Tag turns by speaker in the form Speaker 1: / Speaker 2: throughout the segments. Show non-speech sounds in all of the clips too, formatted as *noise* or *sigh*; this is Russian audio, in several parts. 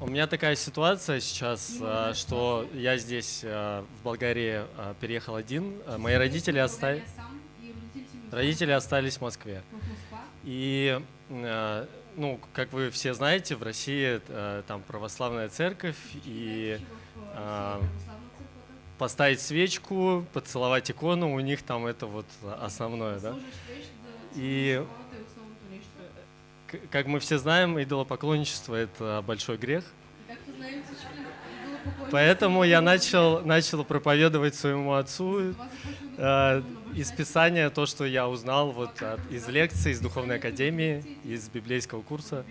Speaker 1: У меня такая ситуация сейчас, а, что я здесь, а, в Болгарии, а, переехал один. А, Мои родители, оста- родители остались в Москве. И, а, ну, как вы все знаете, в России а, там православная церковь, и а, поставить свечку, поцеловать икону, у них там это вот основное, да? И как мы все знаем, идолопоклонничество – это большой грех. Поэтому я начал, начал проповедовать своему отцу э, из Писания то, что я узнал вот от- из лекций, из Духовной Академии, из библейского курса.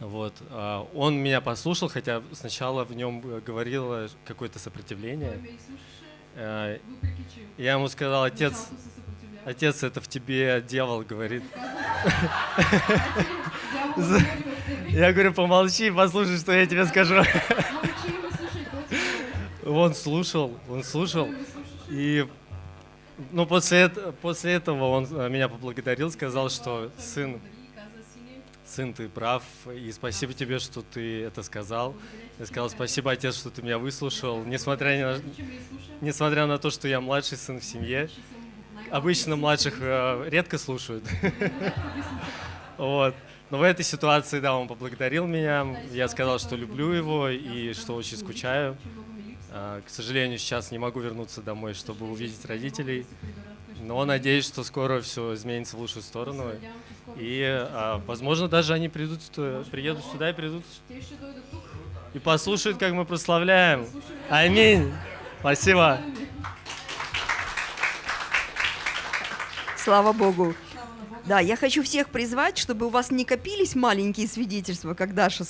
Speaker 1: Вот. а, Он меня послушал, хотя сначала в нем э, говорило какое-то сопротивление. Э, Я ему сказал, отец, отец, это в тебе дьявол говорит. Я говорю, помолчи, послушай, что я тебе скажу. Он слушал, он слушал. И ну, после, после этого он э, меня поблагодарил, сказал, что сын, сын, ты прав, и спасибо тебе, что ты это сказал. Я сказал, спасибо, отец, что ты меня выслушал, несмотря, на, несмотря на то, что я младший сын в семье. Обычно младших э, редко слушают. *laughs* Вот. Но в этой ситуации, да, он поблагодарил меня. Я сказал, что люблю его и что очень скучаю. А, К сожалению, сейчас не могу вернуться домой, чтобы увидеть родителей. Но надеюсь, что скоро все изменится в лучшую сторону. И, а, возможно, даже они придут, приедут сюда и придут и послушают, как мы прославляем. Аминь. Спасибо.
Speaker 2: Слава Богу. Да, я хочу всех призвать, чтобы у вас не копились маленькие свидетельства, как Даша